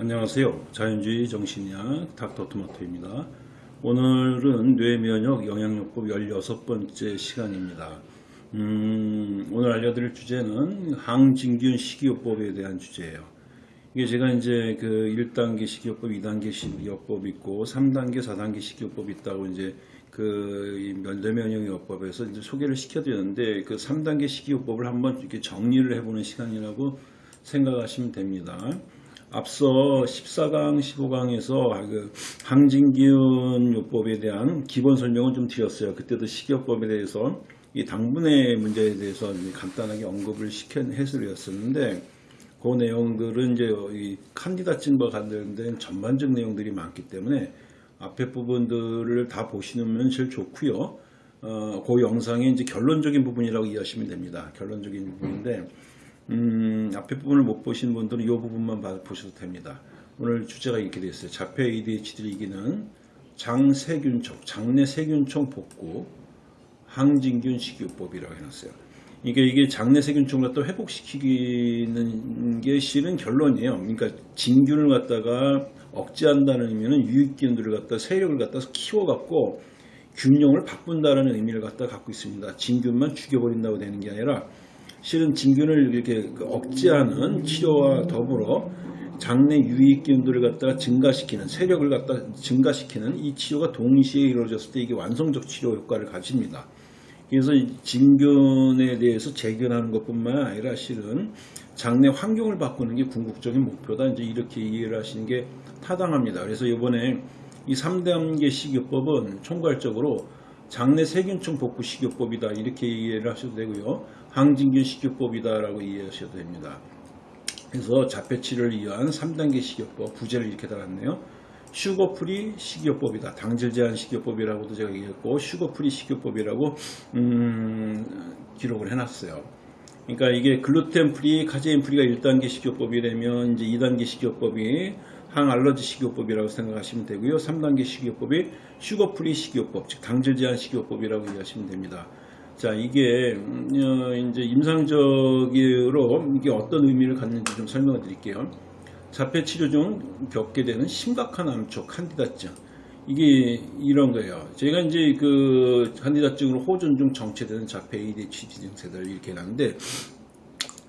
안녕하세요. 자연주의 정신의학 닥터 토마토입니다. 오늘은 뇌면역 영양요법 16번째 시간입니다. 음, 오늘 알려드릴 주제는 항진균 식이요법에 대한 주제예요. 이게 제가 이제 그 1단계 식이요법, 2단계 식이요법 있고 3단계, 4단계 식이요법 있다고 이제 그 뇌면역요법에서 이제 소개를 시켜드렸는데 그 3단계 식이요법을 한번 이렇게 정리를 해보는 시간이라고 생각하시면 됩니다. 앞서 14강, 15강에서 그 항진균 요법에 대한 기본 설명을 좀 드렸어요. 그때도 식이요법에 대해서 이 당분의 문제에 대해서 간단하게 언급을 시켜 해설이었었는데 그 내용들은 이제 이 칸디다증과 관련된 전반적 내용들이 많기 때문에 앞에 부분들을 다 보시면 제일 좋고요. 어, 그 영상의 이제 결론적인 부분이라고 이해하시면 됩니다. 결론적인 부분인데 음, 앞에 부분을 못 보신 분들은 이 부분만 보셔도 됩니다. 오늘 주제가 이렇게 되어 있어요. 자폐 ADHD를 이기는 장세균총, 장내 세균총 복구 항진균 식이요법이라고 해놨어요. 이게 이게 장내 세균총을 갖다 회복시키는 게 실은 결론이에요. 그러니까 진균을 갖다가 억제한다는 의미는 유익균들을 갖다 세력을 갖다 키워갖고 균형을 바꾼다는 의미를 갖다 갖고 있습니다. 진균만 죽여버린다고 되는 게 아니라 실은 진균을 이렇게 그 억제하는 치료와 더불어 장내 유익균들을 갖다가 증가시키는 세력을 갖다 증가시키는 이 치료가 동시에 이루어졌을 때 이게 완성적 치료 효과를 가집니다. 그래서 진균에 대해서 재균하는 것뿐만 아니라 실은 장내 환경을 바꾸는 게 궁극적인 목표다. 이제 이렇게 이해를 하시는 게 타당합니다. 그래서 이번에 이 3단계 식이요법은 총괄적으로 장내 세균총 복구 식이요법이다. 이렇게 이해를 하셔도 되고요. 항진균 식이요법이다라고 이해하셔도 됩니다. 그래서 자폐 치유를 위한 3단계 식이요법 부제를 이렇게 달았네요. sugar-free 식이요법이다. 당질 제한 식이요법이라고도 제가 얘기했고 sugar-free 식이요법이라고 음, 기록을 해놨어요. 그러니까 이게 글루텐 free, 카제인 free가 1단계 식이요법이라면 이제 2단계 식이요법이 항알러지 식이요법이라고 생각하시면 되고요. 3단계 식이요법이 sugar free 식이요법, 즉 당질 제한 식이요법이라고 이해하시면 됩니다. 자, 이게 음, 어, 이제 임상적으로 이게 어떤 의미를 갖는지 좀 설명을 드릴게요. 자폐 치료 중 겪게 되는 심각한 암초 칸디다증. 이게 이런 거예요. 제가 이제 그 칸디다증으로 호전 중 정체되는 자폐 ADHD 증세들 이렇게 해놨는데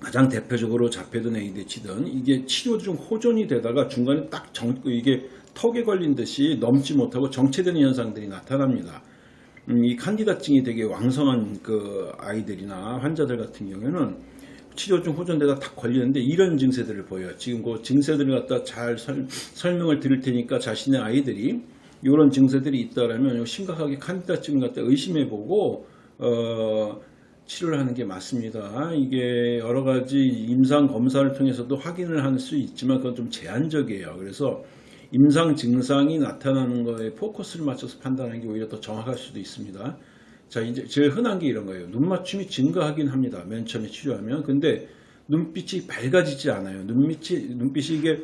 가장 대표적으로 자폐든 ADHD든 이게 치료 중 호전이 되다가 중간에 딱 정, 이게 턱에 걸린 듯이 넘지 못하고 정체되는 현상들이 나타납니다. 음, 이 칸디다증이 되게 왕성한 그 아이들이나 환자들 같은 경우에는 치료 중 호전되다 딱 걸리는데 이런 증세들을 보여요. 지금 그 증세들을 갖다 잘 설, 설명을 드릴 테니까 자신의 아이들이 이런 증세들이 있다라면 심각하게 칸디다증을 갖다 의심해보고 어, 치료를 하는 게 맞습니다. 이게 여러 가지 임상 검사를 통해서도 확인을 할 수 있지만 그건 좀 제한적이에요. 그래서 임상 증상이 나타나는 거에 포커스를 맞춰서 판단하는 게 오히려 더 정확할 수도 있습니다. 자, 이제 제일 흔한 게 이런 거예요. 눈 맞춤이 증가하긴 합니다. 맨 처음에 치료하면. 근데 눈빛이 밝아지지 않아요. 눈빛이, 눈빛이 이게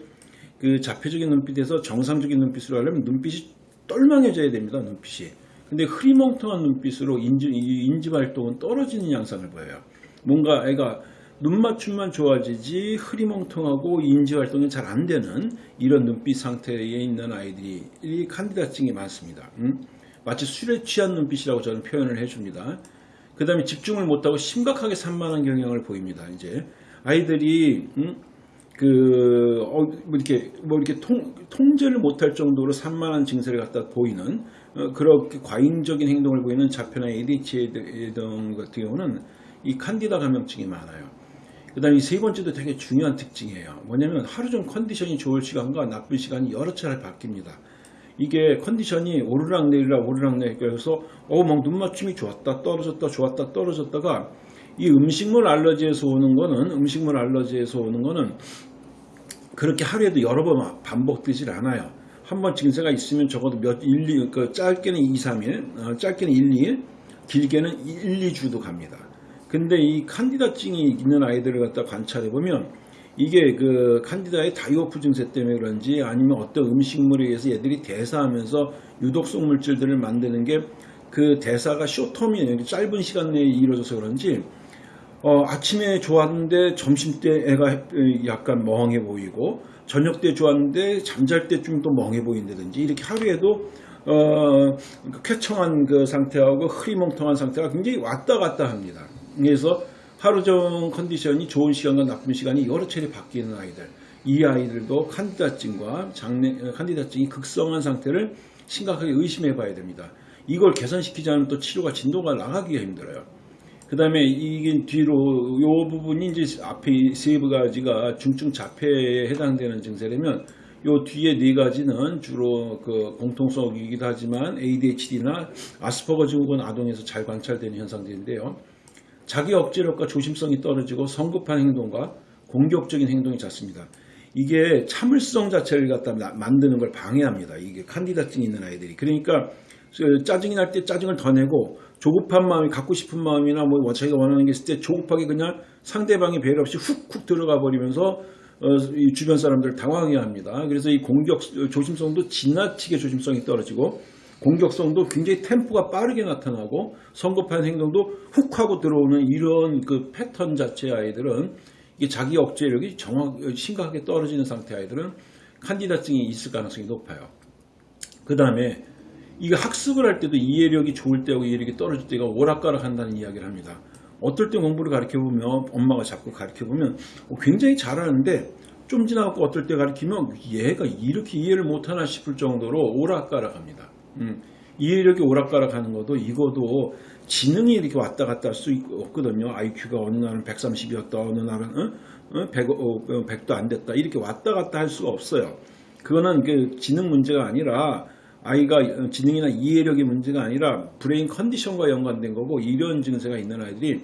그 자폐적인 눈빛에서 정상적인 눈빛으로 하려면 눈빛이 똘망해져야 됩니다. 눈빛이. 근데 흐리멍텅한 눈빛으로 인지, 인지 활동은 떨어지는 양상을 보여요. 뭔가 애가 눈맞춤만 좋아지지 흐리멍텅하고 인지활동이 잘 안 되는 이런 눈빛 상태에 있는 아이들이 칸디다증이 많습니다. 음? 마치 술에 취한 눈빛이라고 저는 표현을 해줍니다. 그 다음에 집중을 못하고 심각하게 산만한 경향을 보입니다. 이제 아이들이 음? 그, 어, 뭐 이렇게, 뭐 이렇게 통, 통제를 못할 정도로 산만한 증세를 갖다 보이는, 어, 그렇게 과잉적인 행동을 보이는 자폐나 ADHD 등 같은 경우는 이 칸디다 감염증이 많아요. 그 다음에 이 세 번째도 되게 중요한 특징이에요. 뭐냐면 하루 종 컨디션이 좋을 시간과 나쁜 시간이 여러 차례 바뀝니다. 이게 컨디션이 오르락 내리락 오르락 내리락 그래서 어막 눈맞춤이 좋았다 떨어졌다 좋았다 떨어졌다가 이 음식물 알러지에서 오는 거는 음식물 알러지에서 오는 거는 그렇게 하루에도 여러 번 반복되질 않아요. 한 번 증세가 있으면 적어도 몇 1, 2, 그 짧게는 2, 3일, 어, 짧게는 1, 2일, 길게는 1, 2주도 갑니다. 근데 이 칸디다증이 있는 아이들을 갖다 관찰해 보면 이게 그 칸디다의 다이오프 증세 때문에 그런지 아니면 어떤 음식물에 의해서 얘들이 대사하면서 유독성 물질들을 만드는 게 그 대사가 쇼텀이 짧은 시간 내에 이루어져서 그런지 어, 아침에 좋았는데 점심 때 애가 약간 멍해 보이고 저녁 때 좋았는데 잠잘 때 좀 또 멍해 보인다든지 이렇게 하루에도 어, 쾌청한 그 상태하고 흐리멍텅한 상태가 굉장히 왔다 갔다 합니다. 그래서 하루 종 컨디션이 좋은 시간과 나쁜 시간이 여러 차례 바뀌는 아이들. 이 아이들도 칸디다증과 장내 칸디다증이 극성한 상태를 심각하게 의심해 봐야 됩니다. 이걸 개선시키지 않으면 또 치료가 진도가 나가기가 힘들어요. 그 다음에 이게 뒤로 요 부분이 이제 앞에 세 가지가 중증 자폐에 해당되는 증세라면 요 뒤에 네 가지는 주로 그 공통성이기도 하지만 ADHD나 아스퍼거 증후군 아동에서 잘 관찰되는 현상들인데요. 자기 억제력과 조심성이 떨어지고 성급한 행동과 공격적인 행동이 잦습니다. 이게 참을성 자체를 갖다 만드는 걸 방해합니다. 이게 칸디다증이 있는 아이들이. 그러니까 그 짜증이 날 때 짜증을 더 내고 조급한 마음이 갖고 싶은 마음이나 뭐 자기가 원하는 게 있을 때 조급하게 그냥 상대방이 배려 없이 훅훅 들어가 버리면서 어, 이 주변 사람들 당황해 합니다. 그래서 이 공격 조심성도 지나치게 조심성이 떨어지고 공격성도 굉장히 템포가 빠르게 나타나고 성급한 행동도 훅 하고 들어오는 이런 그 패턴 자체의 아이들은 이게 자기 억제력이 정확 심각하게 떨어지는 상태 아이들은 칸디다증이 있을 가능성이 높아요. 그 다음에 이거 학습을 할 때도 이해력이 좋을 때하고 이해력이 떨어질 때가 오락가락 한다는 이야기를 합니다. 어떨 때 공부를 가르쳐 보면 엄마가 자꾸 가르쳐 보면 굉장히 잘하는데 좀 지나고 어떨 때 가르치면 얘가 이렇게 이해를 못하나 싶을 정도로 오락가락합니다. 음, 이해력이 오락가락하는 것도 이거도 지능이 이렇게 왔다 갔다 할 수 없거든요. IQ가 어느 날은 130이었다, 어느 날은 어? 100, 어, 100도 안 됐다 이렇게 왔다 갔다 할 수가 없어요. 그거는 그 지능 문제가 아니라 아이가 지능이나 이해력의 문제가 아니라 brain 컨디션과 연관된 거고 이런 증세가 있는 아이들이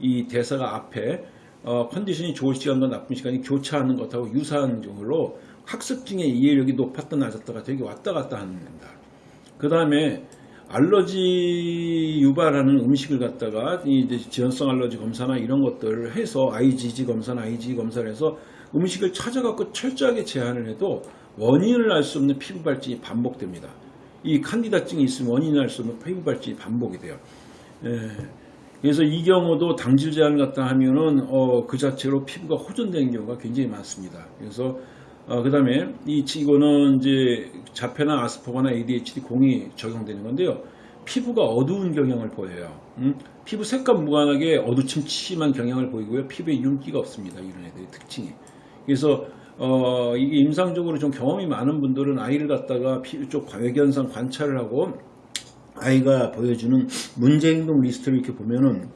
이 대사가 앞에 어, 컨디션이 좋을 시간과 나쁜 시간이 교차하는 것하고 유사한 경우로 학습 중에 이해력이 높았다 낮았다가 되게 왔다 갔다 하는 겁니다. 그 다음에 알러지 유발하는 음식을 갖다가 이제 지연성 알러지 검사나 이런 것들을 해서 IgG 검사나 IgG 검사를 해서 음식을 찾아갖고 철저하게 제한을 해도 원인을 알 수 없는 피부 발진이 반복됩니다. 이 칸디다증이 있으면 원인을 알 수 없는 피부 발진이 반복이 돼요. 예. 그래서 이 경우도 당질 제한을 갖다 하면은 어, 그 자체로 피부가 호전되는 경우가 굉장히 많습니다. 그래서 어, 그 다음에 이 이거는 이제 자폐나 아스퍼거나 ADHD 공이 적용되는 건데요. 피부가 어두운 경향을 보여요. 음? 피부 색감 무관하게 어두침침한 경향을 보이고요. 피부에 윤기가 없습니다. 이런 애들의 특징이. 그래서 어, 이게 임상적으로 좀 경험이 많은 분들은 아이를 갖다가 피부 쪽 외견상 관찰을 하고 아이가 보여주는 문제 행동 리스트를 이렇게 보면은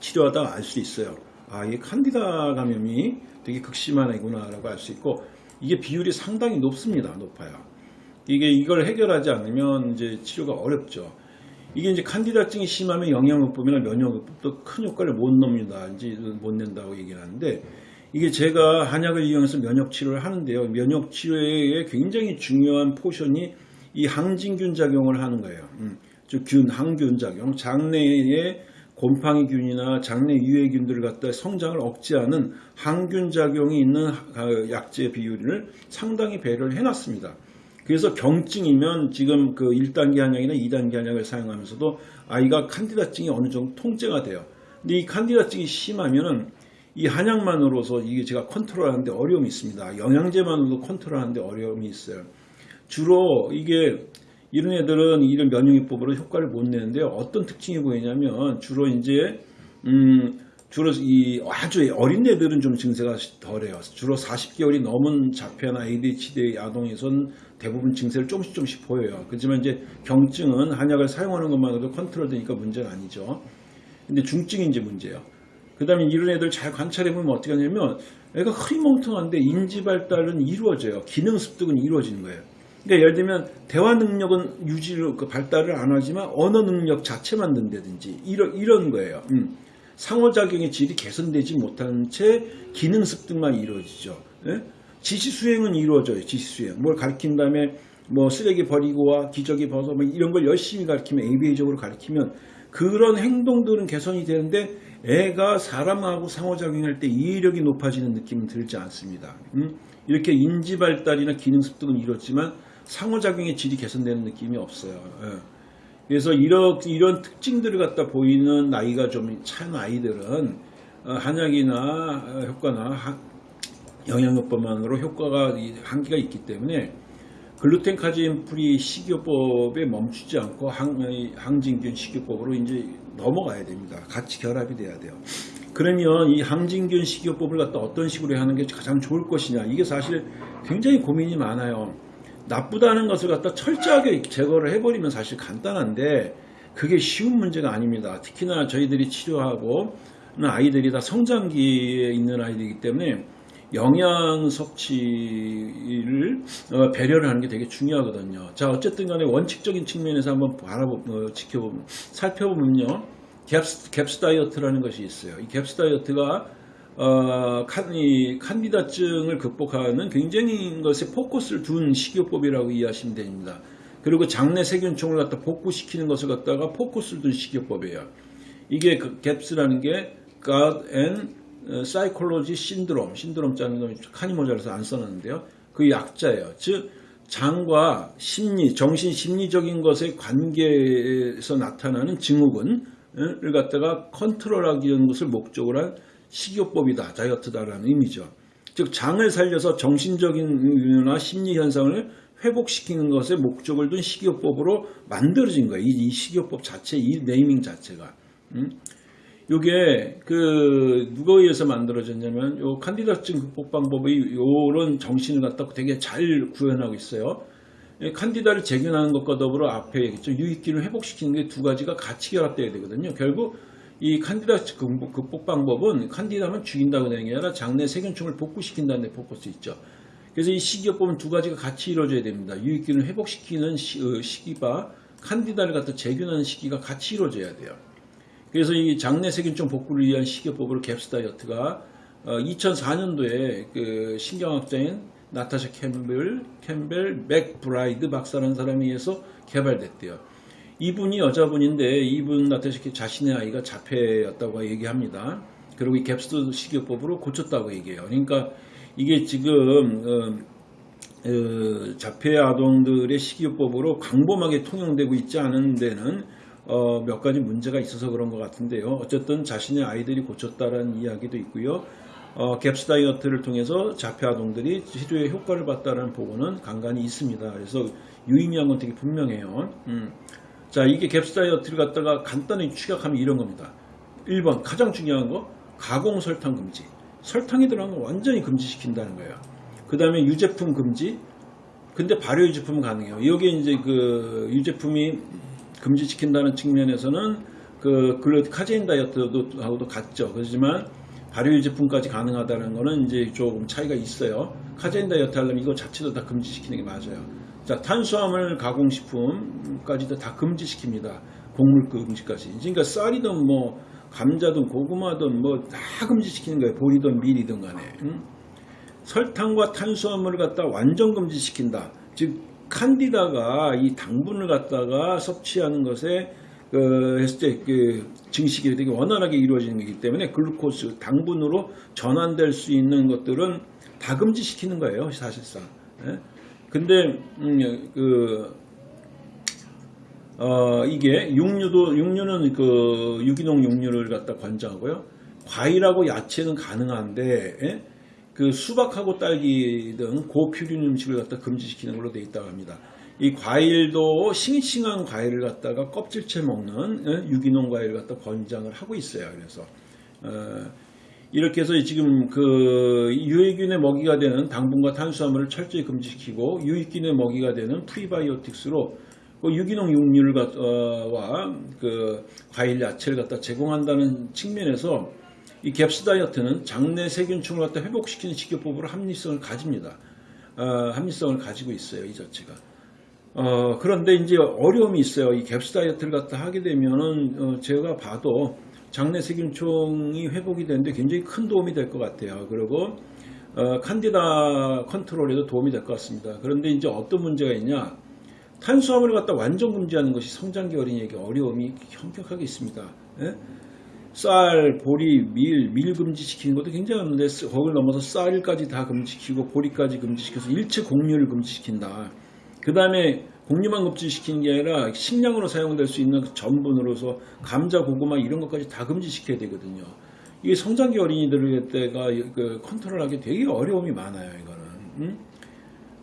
치료하다 알 수 있어요. 아, 이게 칸디다 감염이 되게 극심한 애구나라고 알 수 있고 이게 비율이 상당히 높습니다. 높아요. 이게 이걸 해결하지 않으면 이제 치료가 어렵죠. 이게 이제 칸디다증이 심하면 영양요법이나 면역요법도 큰 효과를 못 냅니다. 이제 못 낸다고 얘기를 하는데 이게 제가 한약을 이용해서 면역 치료를 하는데요. 면역 치료에 굉장히 중요한 포션이 이 항진균 작용을 하는 거예요. 음, 즉 균, 항균 작용, 장내에 곰팡이균이나 장내 유해균들을 갖다 성장을 억제하는 항균 작용이 있는 약제 비율을 상당히 배려를 해놨습니다. 그래서 경증이면 지금 그 1단계 한약이나 2단계 한약을 사용하면서도 아이가 칸디다증이 어느 정도 통제가 돼요. 근데 이 칸디다증이 심하면은 이 한약만으로서 이게 제가 컨트롤하는데 어려움이 있습니다. 영양제만으로도 컨트롤하는데 어려움이 있어요. 주로 이게 이런 애들은 이런 면역요법으로 효과를 못 내는데요. 어떤 특징이 보이냐면 주로 이제 음 주로 이 아주 어린 애들은 좀 증세가 덜해요. 주로 40개월이 넘은 자폐나 ADHD 아동에선 대부분 증세를 조금씩 조금씩 보여요. 그렇지만 이제 경증은 한약을 사용하는 것만으로도 컨트롤 되니까 문제는 아니죠. 근데 중증이 이제 문제예요. 그 다음에 이런 애들 잘 관찰해보면 어떻게 하냐면 애가 흐리멍텅한데 인지 발달은 이루어져요. 기능 습득은 이루어지는 거예요. 그러니까 예를 들면 대화 능력은 유지를 그 발달을 안 하지만 언어 능력 자체만 는다든지 이런 이런 거예요. 음. 상호작용의 질이 개선되지 못한 채 기능 습득만 이루어지죠. 예? 지시 수행은 이루어져요. 지시 수행. 뭘 가르친 다음에 뭐 쓰레기 버리고 와 기저귀 벗어 뭐 이런 걸 열심히 가르치면 ABA적으로 가르치면 그런 행동들은 개선이 되는데 애가 사람하고 상호작용할 때 이해력이 높아지는 느낌은 들지 않습니다. 음? 이렇게 인지 발달이나 기능 습득은 이렇지만 상호작용의 질이 개선되는 느낌이 없어요. 예. 그래서 이런, 이런 특징들을 갖다 보이는 나이가 좀 찬 아이들은 어, 한약이나 어, 효과나 하- 영양요법만으로 효과가 이 한계가 있기 때문에 글루텐 카제인 free 식이요법에 멈추지 않고 항, 이 항진균 식이요법으로 이제 넘어가야 됩니다. 같이 결합이 돼야 돼요. 그러면 이 항진균 식이요법을 갖다 어떤 식으로 하는 게 가장 좋을 것이냐 이게 사실 굉장히 고민이 많아요. 나쁘다는 것을 갖다 철저하게 제거를 해버리면 사실 간단한데 그게 쉬운 문제가 아닙니다. 특히나 저희들이 치료하고 는 아이들이 다 성장기에 있는 아이들이기 때문에 영양 섭취를 어, 배려를 하는 게 되게 중요하거든요. 자 어쨌든 간에 원칙적인 측면에서 한번 바라보 어, 지켜보면 살펴보면요. GAPS, GAPS 다이어트라는 것이 있어요. 이 GAPS 다이어트가 어, 칸디다증을 극복하는 굉장히 것에 포커스를 둔 식이요법이라고 이해하시면 됩니다. 그리고 장내 세균총을 갖다 복구시키는 것을 갖다가 포커스를 둔 식이요법이에요. 이게 그 GAPS라는 게 Gut and Psychology Syndrome, 신드롬 자는 너무 칸이 모자라서 안 써놨는데요. 그 약자예요. 즉 장과 심리, 정신 심리적인 것의 관계에서 나타나는 증후군을 갖다가 컨트롤하기 위한 것을 목적으로 한 식이요법이다, 다이어트다라는 의미죠. 즉 장을 살려서 정신적인나 심리 현상을 회복시키는 것에 목적을 둔 식이요법으로 만들어진 거예요. 이, 이 식이요법 자체, 이 네이밍 자체가. 음? 요게 그 누가 의해서 만들어졌냐면 요 칸디다증 극복 방법이 요런 정신을 갖다 되게 잘 구현하고 있어요. 이 칸디다를 재균하는 것과 더불어 앞에 얘기했죠. 유익기를 회복시키는 게 두 가지가 같이 결합돼야 되거든요. 결국 이 칸디다 극복, 극복 방법은 칸디다만 죽인다고 되는 게 아니라 장내 세균총을 복구시킨다는 데 포커스 있죠. 그래서 이 식이요법은 두 가지가 같이 이루어져야 됩니다. 유익균을 회복시키는 시, 어, 시기와 칸디다를 갖다 제균하는 시기가 같이 이루어져야 돼요. 그래서 이 장내 세균총 복구를 위한 식이요법으로 GAPS 다이어트가 2004년도에 그 신경학자인 나타샤 캠벨, 캠벨 맥브라이드 박사라는 사람에 의해서 개발됐대요. 이분이 여자분인데 이분 나타샤 자신의 아이가 자폐였다고 얘기합니다. 그리고 이 갭스 식이요법으로 고쳤다고 얘기해요. 그러니까 이게 지금 어, 어, 자폐 아동들의 식이요법으로 광범하게 통용되고 있지 않은 데는 어, 몇 가지 문제가 있어서 그런 것 같은데요. 어쨌든 자신의 아이들이 고쳤다라는 이야기도 있고요. 어, 갭스 다이어트를 통해서 자폐 아동들이 치료에 효과를 봤다는 보고는 간간히 있습니다. 그래서 유의미한 건 되게 분명해요. 음. 자, 이게 GAPS 다이어트를 갖다가 간단히 축약하면 이런 겁니다. 1번 가장 중요한 거 가공 설탕 금지. 설탕이 들어간 거 완전히 금지시킨다는 거예요. 그 다음에 유제품 금지. 근데 발효 유제품은 가능해요. 여기에 이제 그 유제품이 금지시킨다는 측면에서는 그 글루 카제인 다이어트도 하고도 같죠. 그렇지만 발효 유제품까지 가능하다는 거는 이제 조금 차이가 있어요. 카제인 다이어트 하려면 이거 자체도 다 금지시키는 게 맞아요. 자, 탄수화물 가공식품까지도 다 금지시킵니다. 곡물 금지까지. 그러니까 쌀이든 뭐 감자든 고구마든 뭐 다 금지시키는 거예요. 보리든 밀이든 간에. 응? 설탕과 탄수화물을 갖다 완전 금지시킨다. 즉 칸디다가 이 당분을 갖다가 섭취하는 것에 그 했을 때 그 증식이 되게 원활하게 이루어지는 거기 때문에 글루코스 당분으로 전환될 수 있는 것들은 다 금지시키는 거예요 사실상. 예? 근데 음, 그 어, 이게 육류도 육류는 그 유기농 육류를 갖다 권장하고요. 과일하고 야채는 가능한데 예? 그 수박하고 딸기 등 고퓨린 음식을 갖다 금지시키는 걸로 되어 있다고 합니다. 이 과일도 싱싱한 과일을 갖다가 껍질째 먹는 예? 유기농 과일을 갖다 권장을 하고 있어요. 그래서 어, 이렇게 해서 지금 그 유해균의 먹이가 되는 당분과 탄수화물을 철저히 금지시키고 유익균의 먹이가 되는 프리바이오틱스로 그 유기농 육류와 그 과일 야채를 갖다 제공한다는 측면에서 이 갭스 다이어트는 장내 세균충을 갖다 회복시키는 식이요법으로 합리성을 가집니다. 어, 합리성을 가지고 있어요, 이 자체가. 어, 그런데 이제 어려움이 있어요. 이 갭스 다이어트를 갖다 하게 되면은 어, 제가 봐도 장내 세균총이 회복이 되는데 굉장히 큰 도움이 될 것 같아요. 그리고 어, 칸디다 컨트롤에도 도움이 될 것 같습니다. 그런데 이제 어떤 문제가 있냐? 탄수화물을 갖다 완전 금지하는 것이 성장기 어린이에게 어려움이 현격하게 있습니다. 예? 쌀, 보리, 밀, 밀 금지시키는 것도 굉장히 많은데 거기를 넘어서 쌀까지 다 금지시키고 보리까지 금지시켜서 일체 곡류를 금지시킨다. 그 다음에 곡류만 금지시키는 게 아니라 식량으로 사용될 수 있는 그 전분으로서 감자, 고구마 이런 것까지 다 금지시켜야 되거든요. 이게 성장기 어린이들 때가 그 컨트롤하기 되게 어려움이 많아요. 이거는. 음?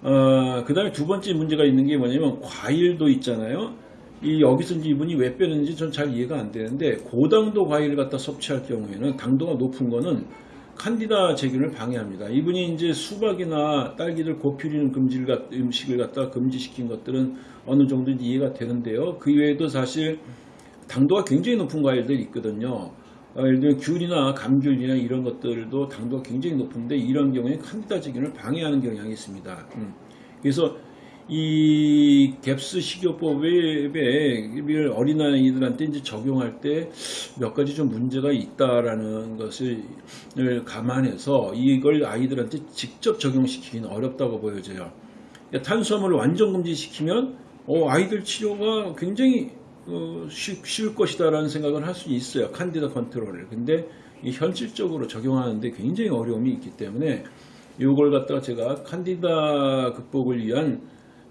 어, 그 다음에 두 번째 문제가 있는 게 뭐냐면 과일도 있잖아요. 이 여기서 이제 이분이 왜 빼는지 전 잘 이해가 안 되는데 고당도 과일을 갖다 섭취할 경우에는 당도가 높은 거는 칸디다 제균을 방해합니다. 이분이 이제 수박이나 딸기를 고피리는 금지를 갖, 음식을 갖다 금지시킨 것들은 어느 정도 이해가 되는데요. 그 외에도 사실 당도가 굉장히 높은 과일들이 있거든요. 어, 예를 들면 귤이나 감귤이나 이런 것들도 당도가 굉장히 높은데 이런 경우에 칸디다 제균을 방해하는 경향이 있습니다. 음. 그래서 이 갭스 식이요법을 어린아이들한테 이제 적용할 때 몇 가지 좀 문제가 있다라는 것을 감안해서 이걸 아이들한테 직접 적용시키기는 어렵다고 보여져요. 그러니까 탄수화물을 완전 금지시키면 어, 아이들 치료가 굉장히 어, 쉬, 쉬울 것이다라는 생각을 할 수 있어요. 칸디다 컨트롤을. 근데 이 현실적으로 적용하는데 굉장히 어려움이 있기 때문에 이걸 갖다가 제가 칸디다 극복을 위한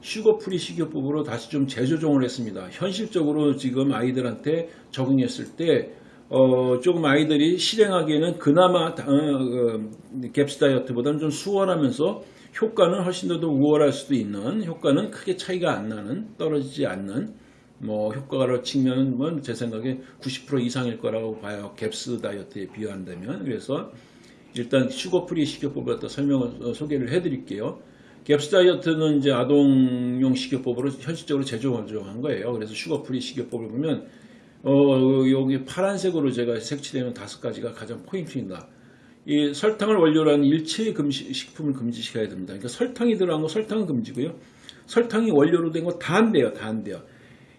sugar free 식이요법으로 다시 좀 재조정을 했습니다. 현실적으로 지금 아이들한테 적용했을 때 어, 조금 아이들이 실행하기에는 그나마 어, 어, GAPS 다이어트보다는 좀 수월하면서 효과는 훨씬 더 우월할 수도 있는 효과는 크게 차이가 안 나는 떨어지지 않는 뭐 효과로 측면은 뭐 제 생각에 90% 이상일 거라고 봐요. GAPS 다이어트에 비교한다면 그래서 일단 sugar free 식이요법을 설명을 어, 소개를 해드릴게요. GAPS 다이어트는 이제 아동용 식이요법으로 현실적으로 재조정한 거예요. 그래서 sugar free 식이요법을 보면 어, 여기 파란색으로 제가 색칠되는 다섯 가지가 가장 포인트입니다. 이 설탕을 원료로 한 일체 금시, 식품을 금지시켜야 됩니다. 그러니까 설탕이 들어간 거 설탕은 금지고요. 설탕이 원료로 된 거 다 안 돼요. 다 안 돼요.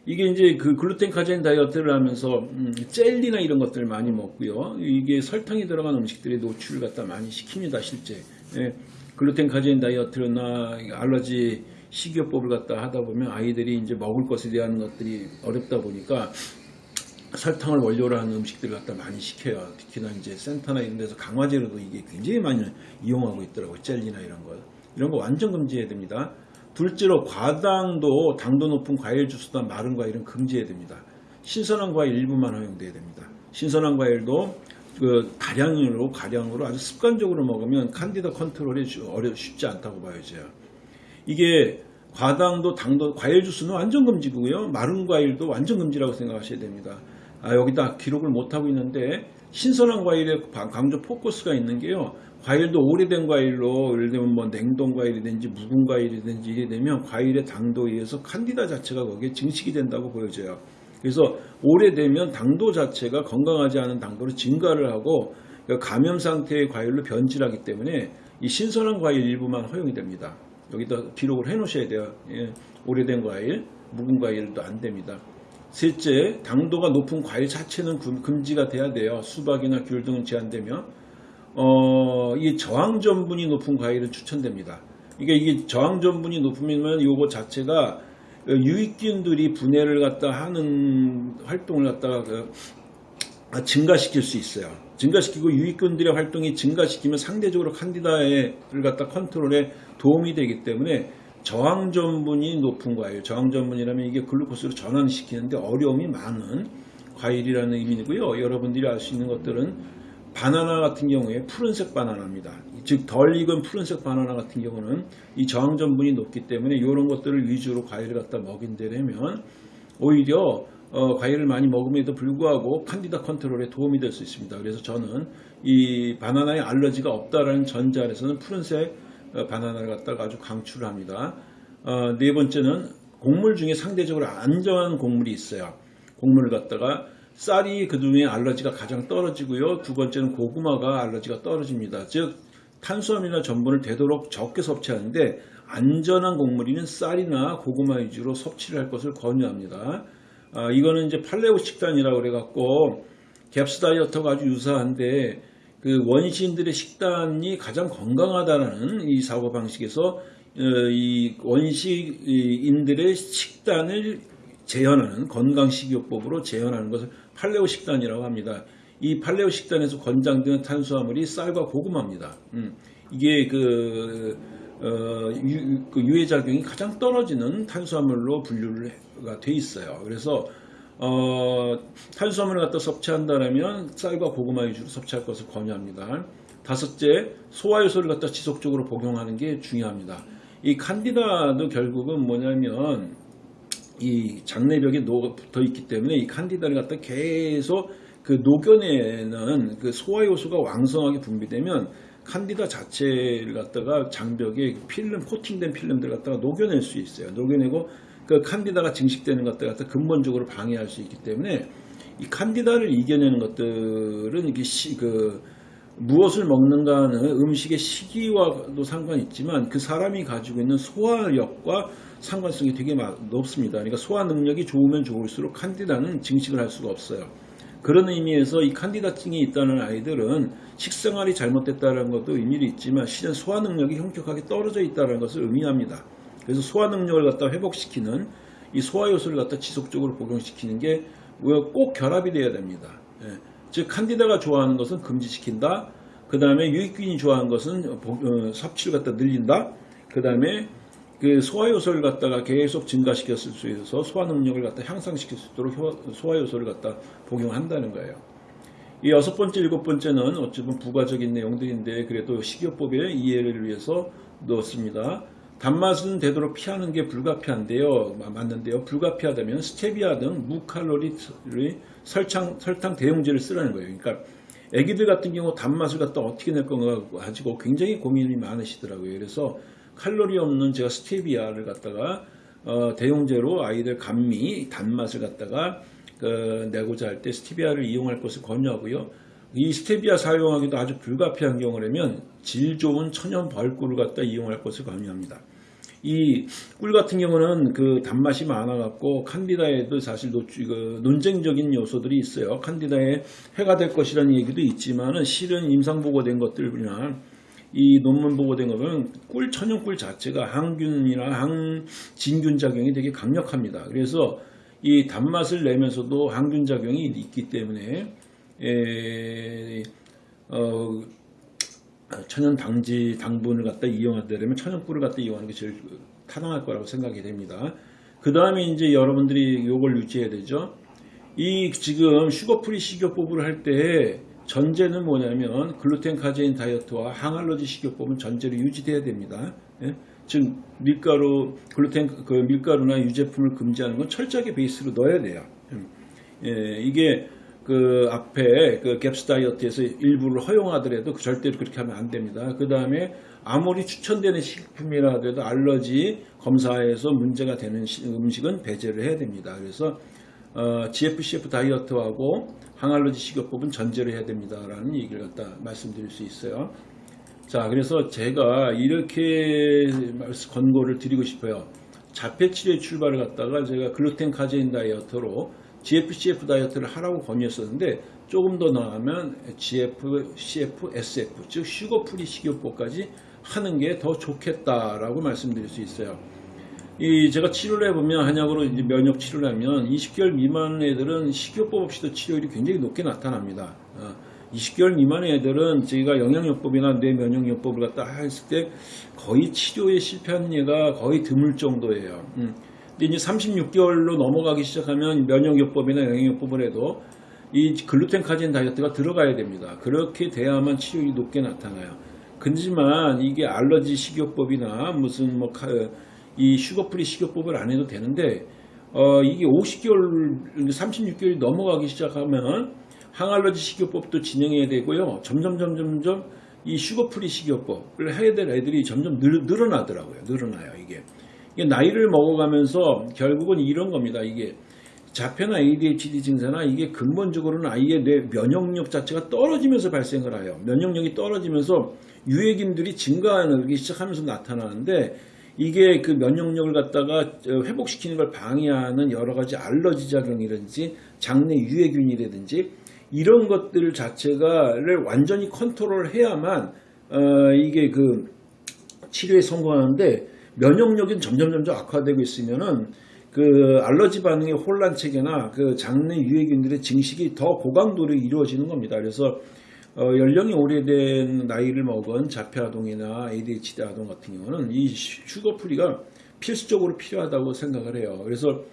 이게 이제 그 글루텐 카제인 다이어트를 하면서 음, 젤리나 이런 것들 많이 먹고요. 이게 설탕이 들어간 음식들의 노출을 갖다 많이 시킵니다. 실제. 예. 글루텐 카제인 다이어트나 알러지 식이요법을 갖다 하다 보면 아이들이 이제 먹을 것에 대한 것들이 어렵다 보니까 설탕을 원료로 하는 음식들을 갖다 많이 시켜요. 특히나 이제 센터나 이런 데서 강화제로도 이게 굉장히 많이 이용하고 있더라고요. 젤리나 이런 거. 이런 거 완전 금지해야 됩니다. 둘째로 과당도 당도 높은 과일 주스나 마른 과일은 금지해야 됩니다. 신선한 과일 일부만 허용돼야 됩니다. 신선한 과일도 그 다량으로 가량으로 아주 습관적으로 먹으면 칸디다 컨트롤이 어려 쉽지 않다고 봐야죠. 이게 과당도 당도 과일 주스는 완전 금지고요. 마른 과일도 완전 금지라고 생각하셔야 됩니다. 아, 여기다 기록을 못 하고 있는데 신선한 과일에 강조 포커스가 있는 게요. 과일도 오래된 과일로 예를 들면 뭐 냉동 과일이든지 묵은 과일이든지 이게 되면 과일의 당도에 의해서 칸디다 자체가 거기에 증식이 된다고 보여져요. 그래서 오래되면 당도 자체가 건강하지 않은 당도로 증가를 하고 감염 상태의 과일로 변질하기 때문에 이 신선한 과일 일부만 허용이 됩니다. 여기다 기록을 해 놓으셔야 돼요. 예, 오래된 과일, 묵은 과일도 안 됩니다. 셋째, 당도가 높은 과일 자체는 금지가 돼야 돼요. 수박이나 귤 등은 제한되며 어, 이 저항 전분이 높은 과일은 추천됩니다. 이게 이게 저항 전분이 높으면 이거 자체가 유익균들이 분해를 갖다 하는 활동을 갖다가 그 증가시킬 수 있어요. 증가시키고 유익균들의 활동이 증가시키면 상대적으로 칸디다를 갖다 컨트롤에 도움이 되기 때문에 저항 전분이 높은 과일, 저항 전분이라면 이게 글루코스로 전환시키는데 어려움이 많은 과일이라는 의미이고요. 여러분들이 알 수 있는 것들은 바나나 같은 경우에 푸른색 바나나입니다. 즉 덜 익은 푸른색 바나나 같은 경우는 이 저항 전분이 높기 때문에 이런 것들을 위주로 과일을 갖다 먹인다면 오히려 어, 과일을 많이 먹음에도 불구하고 칸디다 컨트롤에 도움이 될 수 있습니다. 그래서 저는 이 바나나에 알러지가 없다라는 전제 아래서는 푸른색 어, 바나나를 갖다가 아주 강추를 합니다. 어, 네 번째는 곡물 중에 상대적으로 안전한 곡물이 있어요. 곡물을 갖다가 쌀이 그중에 알러지가 가장 떨어지고요. 두 번째는 고구마가 알러지가 떨어집니다. 즉 탄수화물이나 전분을 되도록 적게 섭취하는데 안전한 곡물이는 쌀이나 고구마 위주로 섭취를 할 것을 권유합니다. 아, 이거는 이제 팔레오 식단이라고 그래갖고 갭스 다이어트가 아주 유사한데 그 원시인들의 식단이 가장 건강하다는 이 사고 방식에서 어, 이 원시인들의 식단을 재현하는 건강 식이요법으로 재현하는 것을 팔레오 식단이라고 합니다. 이 팔레오 식단에서 권장되는 탄수화물이 쌀과 고구마입니다. 음, 이게 그, 어, 유, 그 유해작용이 가장 떨어지는 탄수화물로 분류가 돼 있어요. 그래서 어, 탄수화물을 갖다 섭취한다면 쌀과 고구마 위주로 섭취할 것을 권유합니다. 다섯째, 소화효소를 갖다 지속적으로 복용하는 게 중요합니다. 이 칸디다도 결국은 뭐냐면 이 장내벽에 녹아 붙어 있기 때문에 이 칸디다를 갖다 계속 그 녹여내는 그 소화효소가 왕성하게 분비되면 칸디다 자체를 갖다가 장벽에 필름 코팅된 필름들 갖다가 녹여낼 수 있어요. 녹여내고 그 칸디다가 증식되는 것들 갖다 근본적으로 방해할 수 있기 때문에 이 칸디다를 이겨내는 것들은 이게 시, 그 무엇을 먹는가는 음식의 시기와도 상관이 있지만 그 사람이 가지고 있는 소화력과 상관성이 되게 높습니다. 그러니까 소화 능력이 좋으면 좋을수록 칸디다는 증식을 할 수가 없어요. 그런 의미에서 이 칸디다증이 있다는 아이들은 식생활이 잘못됐다는 것도 의미를 있지만 실은 소화 능력이 현격하게 떨어져 있다는 것을 의미합니다. 그래서 소화 능력을 갖다 회복시키는 이 소화 요소를 갖다 지속적으로 복용시키는 게 꼭 결합이 돼야 됩니다. 예. 즉 칸디다가 좋아하는 것은 금지시킨다. 그 다음에 유익균이 좋아하는 것은 어, 섭취를 갖다 늘린다. 그 다음에 그 소화 요소를 갖다가 계속 증가시켰을 수 있어서 소화 능력을 갖다 향상시킬 수 있도록 소화 요소를 갖다 복용한다는 거예요. 이 여섯 번째, 일곱 번째는 어찌 보면 부가적인 내용들인데 그래도 식이요법의 이해를 위해서 넣었습니다. 단맛은 되도록 피하는 게 불가피한데요. 맞는데요. 불가피하다면 스테비아 등 무칼로리 설탕, 설탕 대용제를 쓰라는 거예요. 그러니까 애기들 같은 경우 단맛을 갖다 어떻게 낼 건가 가지고 굉장히 고민이 많으시더라고요. 그래서 칼로리 없는 제가 스테비아를 갖다가 어, 대용제로 아이들 감미 단맛을 갖다가 그, 내고자 할 때 스테비아를 이용할 것을 권유하고요. 이 스테비아 사용하기도 아주 불가피한 경우라면 질 좋은 천연 벌꿀을 갖다 이용할 것을 권유합니다. 이 꿀 같은 경우는 그 단맛이 많아갖고 칸디다에도 사실 노, 그 논쟁적인 요소들이 있어요. 칸디다에 해가 될 것이라는 얘기도 있지만은 실은 임상 보고된 것들이나 이 논문 보고된 것은 꿀 천연 꿀 자체가 항균이나 항진균 작용이 되게 강력합니다. 그래서 이 단맛을 내면서도 항균 작용이 있기 때문에 에, 어, 천연 당지 당분을 갖다 이용하려면 천연 꿀을 갖다 이용하는 게 제일 타당할 거라고 생각이 됩니다. 그 다음에 이제 여러분들이 이걸 유지해야 되죠. 이 지금 sugar-free 식이요법을 할때 전제는 뭐냐면 글루텐 카제인 다이어트와 항알러지 식이요법은 전제로 유지돼야 됩니다. 예? 즉 밀가루 글루텐 그 밀가루나 유제품을 금지하는 건 철저하게 베이스로 넣어야 돼요. 예, 이게 그 앞에 그 갭스 다이어트에서 일부를 허용하더라도 그 절대로 그렇게 하면 안 됩니다. 그 다음에 아무리 추천되는 식품이라도 알러지 검사에서 문제가 되는 음식은 배제를 해야 됩니다. 그래서 어, GFCF 다이어트하고 항알러지 식이요법은 전제로 해야 됩니다라는 얘기를 갖다 말씀드릴 수 있어요. 자, 그래서 제가 이렇게 권고를 드리고 싶어요. 자폐 치료의 출발을 갖다가 제가 글루텐 카제인 다이어트로 GFCF 다이어트를 하라고 권유했었는데 조금 더 나아가면 GF, CF, SF 즉 sugar-free 식이요법까지 하는 게 더 좋겠다라고 말씀드릴 수 있어요. 이 제가 치료를 해보면 한약으로 이제 면역 치료를 하면 20개월 미만 애들은 식이요법 없이도 치료율이 굉장히 높게 나타납니다. 20개월 어, 미만의 애들은 저희가 영양요법이나 뇌면역요법을 갖다 했을 때 거의 치료에 실패하는 예가 거의 드물 정도예요. 음. 근데 이제 36개월로 넘어가기 시작하면 면역요법이나 영양요법을 해도 이 글루텐 카제인 다이어트가 들어가야 됩니다. 그렇게 돼야만 치료율이 높게 나타나요. 근지만 이게 알러지 식이요법이나 무슨 뭐 이 sugar-free 식이요법을 안 해도 되는데 어 이게 50개월 36개월이 넘어가기 시작하면 항알러지 식이요법도 진행해야 되고요. 점점 점점점 이 sugar-free 식이요법을 해야 될 애들이 점점 늘, 늘어나더라고요. 늘어나요 이게. 이게 나이를 먹어가면서 결국은 이런 겁니다. 이게 자폐나 ADHD 증세나 이게 근본적으로는 아이의 뇌 면역력 자체가 떨어지면서 발생을 해요. 면역력이 떨어지면서 유해균들이 증가하기 시작하면서 나타나는데 이게 그 면역력을 갖다가 회복시키는 걸 방해하는 여러 가지 알러지 작용이라든지 장내 유해균이라든지 이런 것들 자체가를 완전히 컨트롤 해야만 어 이게 그 치료에 성공하는데 면역력이 점점 점점 악화되고 있으면은 그 알러지 반응의 혼란 체계나 그 장내 유해균들의 증식이 더 고강도로 이루어지는 겁니다. 그래서 어, 연령이 오래된 나이를 먹은 자폐 아동이나 ADHD 아동 같은 경우는 이 sugar-free가 필수적으로 필요하다고 생각을 해요. 그래서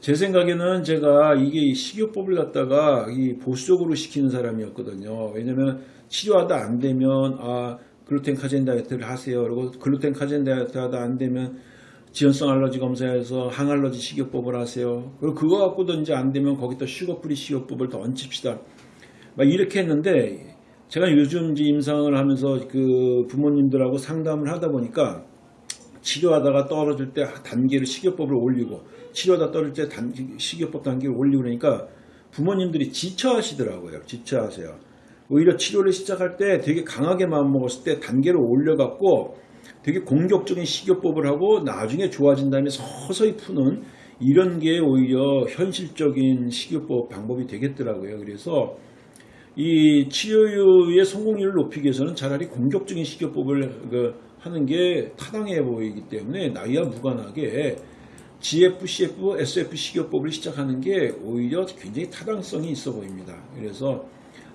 제 생각에는 제가 이게 이 식이요법을 갖다가 이 보수적으로 시키는 사람이었거든요. 왜냐면 치료하다 안 되면 아 글루텐 카제인 다이어트를 하세요. 그리고 글루텐 카제인 다이어트 하다 안 되면 지연성 알러지 검사해서 항알러지 식이요법을 하세요. 그리고 그거 갖고도 이제 안 되면 거기다 sugar-free 식이요법을 더 얹힙시다. 막 이렇게 했는데 제가 요즘 임상을 하면서 그 부모님들하고 상담을 하다 보니까 치료하다가 떨어질 때 단계를 식이요법을 올리고 치료하다 떨어질 때 단, 식이요법 단계를 올리고 그러니까 부모님들이 지쳐하시더라고요. 지쳐하세요. 오히려 치료를 시작할 때 되게 강하게 마음먹었을 때 단계를 올려갖고 되게 공격적인 식이요법을 하고 나중에 좋아진 다음에 서서히 푸는 이런 게 오히려 현실적인 식이요법 방법이 되겠더라고요. 그래서 이 치료의 성공률을 높이기 위해서는 차라리 공격적인 식이요법을 그 하는 게 타당해 보이기 때문에 나이와 무관하게 GF, CF, SF 식이요법을 시작하는 게 오히려 굉장히 타당성이 있어 보입니다. 그래서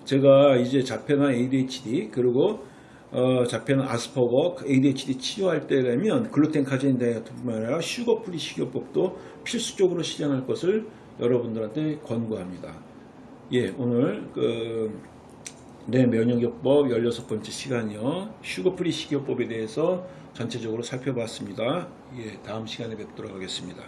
제가 이제 자폐나 ADHD 그리고 어, 자폐나 아스퍼거, ADHD 치료할 때라면 글루텐 카제인 다이어트뿐만 아니라 sugar-free 식이요법도 필수적으로 실행할 것을 여러분들한테 권고합니다. 예, 오늘 그 뇌 면역요법 16번째 시간이요. sugar-free 식이요법에 대해서 전체적으로 살펴봤습니다. 예, 다음 시간에 뵙도록 하겠습니다.